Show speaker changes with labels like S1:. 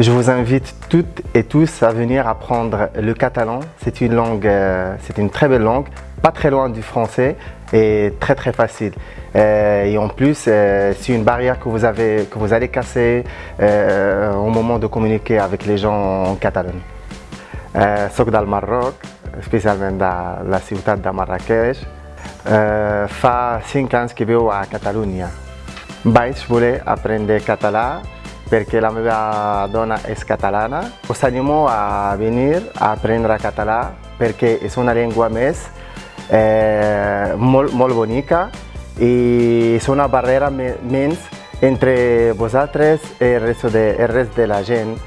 S1: Je vous invite toutes et tous à venir apprendre le catalan. C'est une langue, euh, c'est une très belle langue, pas très loin du français et très très facile. Euh, et en plus, euh, c'est une barrière que vous, avez, que vous allez casser au moment de communiquer avec les gens en Catalogne. Euh, soc del Marroc, especialment de la ciutat de Marrakech. Fa 5 anys que viu a Catalunya. Vaig voler aprendre català porque la meva dona es catalana. Os animo a venir a aprender a catalán porque es una lengua más eh, muy, muy bonita y es una barrera menos entre vosotros y el resto de, el resto de la gente